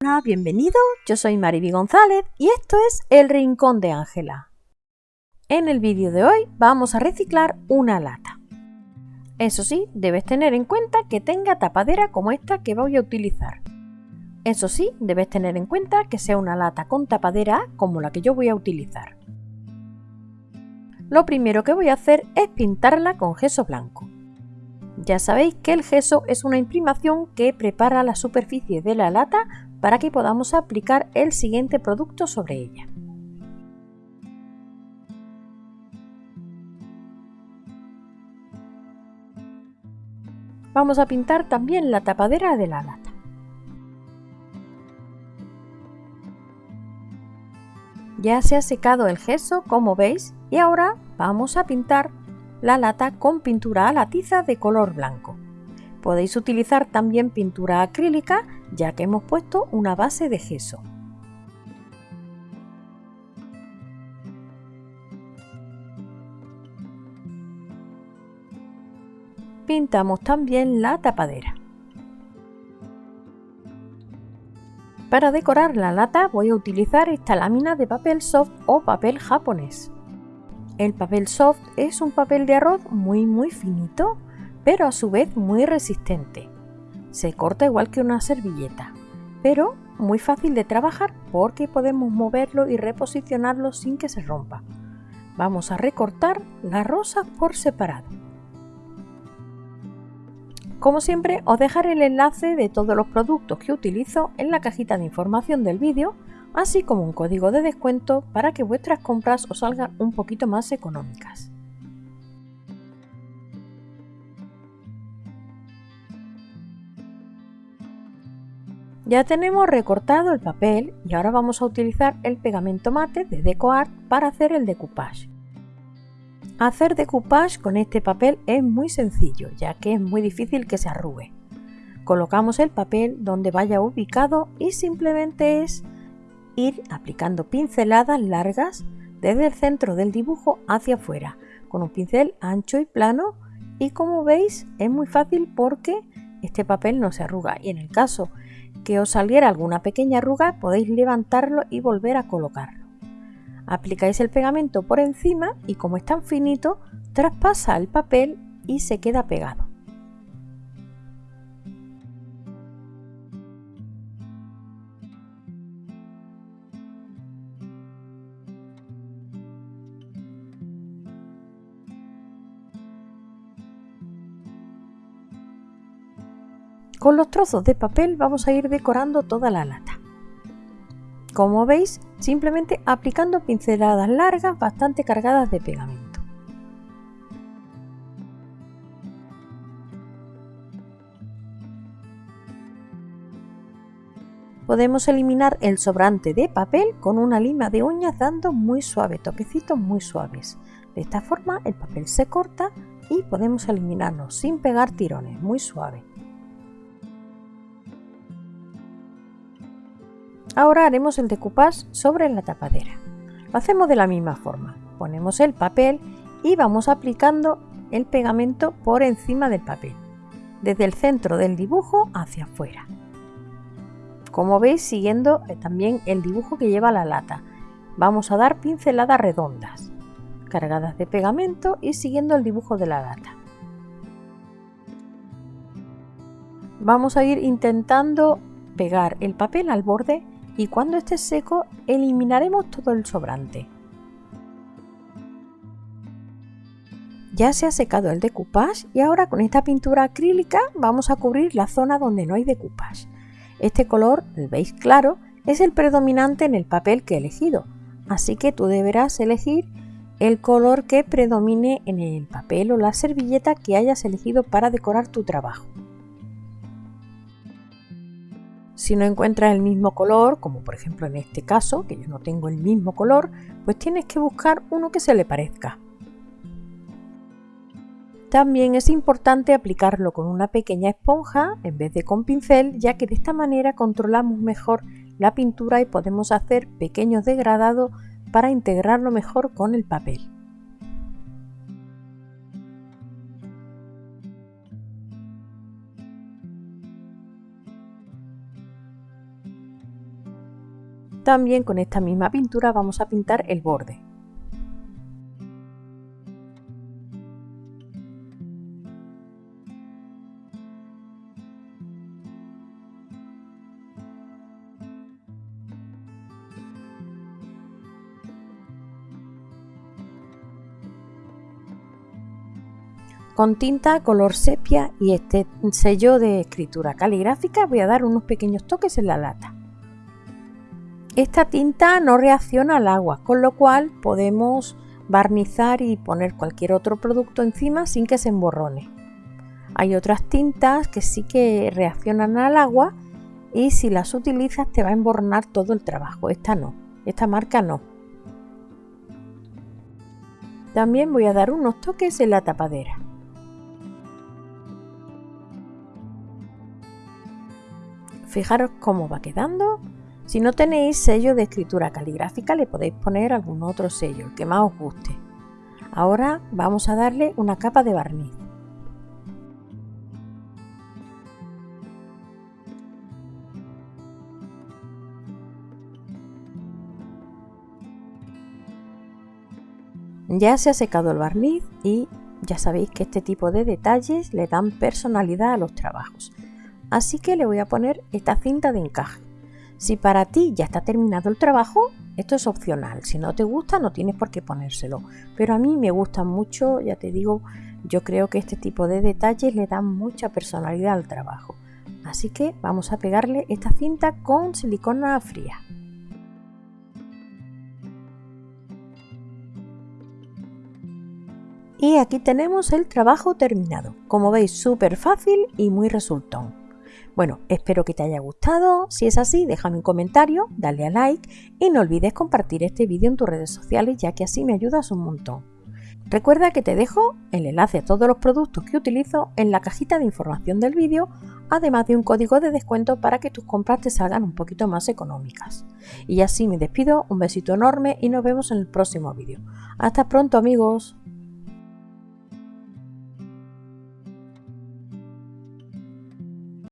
Hola, bienvenido, yo soy Mariby González y esto es El Rincón de Ángela. En el vídeo de hoy vamos a reciclar una lata. Eso sí, debes tener en cuenta que tenga tapadera como esta que voy a utilizar. Eso sí, debes tener en cuenta que sea una lata con tapadera como la que yo voy a utilizar. Lo primero que voy a hacer es pintarla con gesso blanco. Ya sabéis que el gesso es una imprimación que prepara la superficie de la lata para que podamos aplicar el siguiente producto sobre ella. Vamos a pintar también la tapadera de la lata. Ya se ha secado el gesso como veis y ahora vamos a pintar la lata con pintura a la tiza de color blanco. Podéis utilizar también pintura acrílica ya que hemos puesto una base de gesso. Pintamos también la tapadera. Para decorar la lata voy a utilizar esta lámina de papel soft o papel japonés. El papel soft es un papel de arroz muy muy finito pero a su vez muy resistente. Se corta igual que una servilleta, pero muy fácil de trabajar porque podemos moverlo y reposicionarlo sin que se rompa. Vamos a recortar las rosas por separado. Como siempre os dejaré el enlace de todos los productos que utilizo en la cajita de información del vídeo, así como un código de descuento para que vuestras compras os salgan un poquito más económicas. Ya tenemos recortado el papel y ahora vamos a utilizar el pegamento mate de DecoArt para hacer el decoupage. Hacer decoupage con este papel es muy sencillo ya que es muy difícil que se arrugue. Colocamos el papel donde vaya ubicado y simplemente es ir aplicando pinceladas largas desde el centro del dibujo hacia afuera con un pincel ancho y plano y como veis es muy fácil porque este papel no se arruga y en el caso que os saliera alguna pequeña arruga podéis levantarlo y volver a colocarlo. Aplicáis el pegamento por encima y como es tan finito, traspasa el papel y se queda pegado. Con los trozos de papel vamos a ir decorando toda la lata. Como veis, simplemente aplicando pinceladas largas bastante cargadas de pegamento. Podemos eliminar el sobrante de papel con una lima de uñas dando muy suave, toquecitos muy suaves. De esta forma el papel se corta y podemos eliminarlo sin pegar tirones, muy suave. Ahora haremos el decoupage sobre la tapadera. Lo hacemos de la misma forma. Ponemos el papel y vamos aplicando el pegamento por encima del papel, desde el centro del dibujo hacia afuera. Como veis, siguiendo eh, también el dibujo que lleva la lata, vamos a dar pinceladas redondas, cargadas de pegamento y siguiendo el dibujo de la lata. Vamos a ir intentando pegar el papel al borde y cuando esté seco eliminaremos todo el sobrante. Ya se ha secado el decoupage y ahora con esta pintura acrílica vamos a cubrir la zona donde no hay decoupage. Este color, el beige claro, es el predominante en el papel que he elegido, así que tú deberás elegir el color que predomine en el papel o la servilleta que hayas elegido para decorar tu trabajo. Si no encuentras el mismo color, como por ejemplo en este caso, que yo no tengo el mismo color, pues tienes que buscar uno que se le parezca. También es importante aplicarlo con una pequeña esponja en vez de con pincel, ya que de esta manera controlamos mejor la pintura y podemos hacer pequeños degradados para integrarlo mejor con el papel. También con esta misma pintura vamos a pintar el borde. Con tinta color sepia y este sello de escritura caligráfica voy a dar unos pequeños toques en la lata. Esta tinta no reacciona al agua, con lo cual podemos barnizar y poner cualquier otro producto encima sin que se emborrone. Hay otras tintas que sí que reaccionan al agua y si las utilizas te va a emborronar todo el trabajo. Esta no, esta marca no. También voy a dar unos toques en la tapadera. Fijaros cómo va quedando. Si no tenéis sello de escritura caligráfica le podéis poner algún otro sello, el que más os guste. Ahora vamos a darle una capa de barniz. Ya se ha secado el barniz y ya sabéis que este tipo de detalles le dan personalidad a los trabajos. Así que le voy a poner esta cinta de encaje. Si para ti ya está terminado el trabajo, esto es opcional. Si no te gusta, no tienes por qué ponérselo. Pero a mí me gusta mucho, ya te digo, yo creo que este tipo de detalles le dan mucha personalidad al trabajo. Así que vamos a pegarle esta cinta con silicona fría. Y aquí tenemos el trabajo terminado. Como veis, súper fácil y muy resultón. Bueno, espero que te haya gustado. Si es así, déjame un comentario, dale a like y no olvides compartir este vídeo en tus redes sociales ya que así me ayudas un montón. Recuerda que te dejo el enlace a todos los productos que utilizo en la cajita de información del vídeo, además de un código de descuento para que tus compras te salgan un poquito más económicas. Y así me despido, un besito enorme y nos vemos en el próximo vídeo. Hasta pronto amigos.